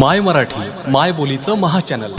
माय मराठी माय बोलीचं महा चॅनल.